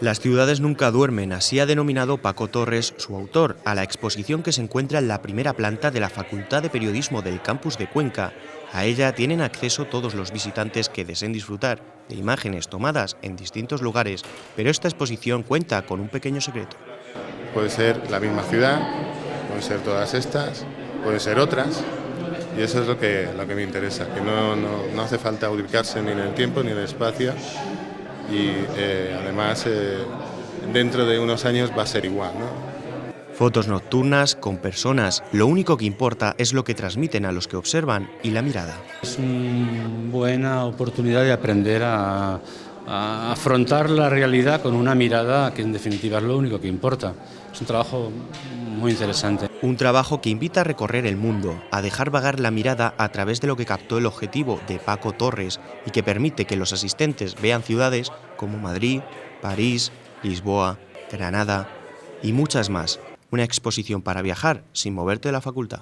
Las ciudades nunca duermen, así ha denominado Paco Torres, su autor, a la exposición que se encuentra en la primera planta de la Facultad de Periodismo del campus de Cuenca. A ella tienen acceso todos los visitantes que deseen disfrutar de imágenes tomadas en distintos lugares, pero esta exposición cuenta con un pequeño secreto. Puede ser la misma ciudad, pueden ser todas estas, pueden ser otras, y eso es lo que, lo que me interesa, que no, no, no hace falta ubicarse ni en el tiempo ni en el espacio, y eh, además eh, dentro de unos años va a ser igual. ¿no? Fotos nocturnas con personas, lo único que importa es lo que transmiten a los que observan y la mirada. Es una buena oportunidad de aprender a, a afrontar la realidad con una mirada que en definitiva es lo único que importa. Es un trabajo muy interesante. Un trabajo que invita a recorrer el mundo, a dejar vagar la mirada a través de lo que captó el objetivo de Paco Torres y que permite que los asistentes vean ciudades como Madrid, París, Lisboa, Granada y muchas más. Una exposición para viajar sin moverte de la facultad.